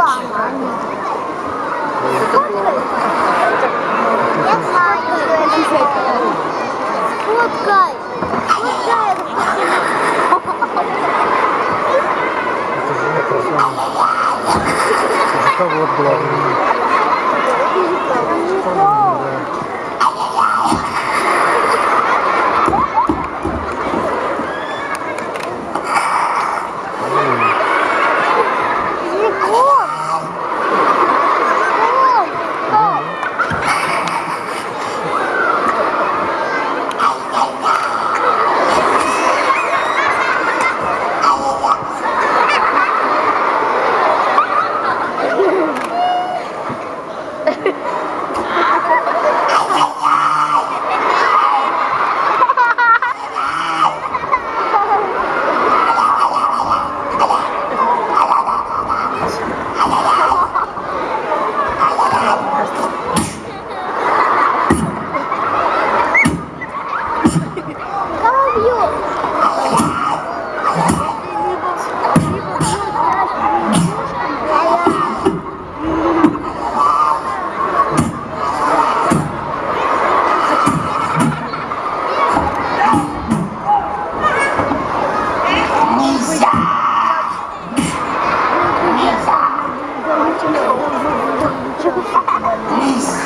знаю, что это. Фоткай. Фоткай. Это вот главное. Isso.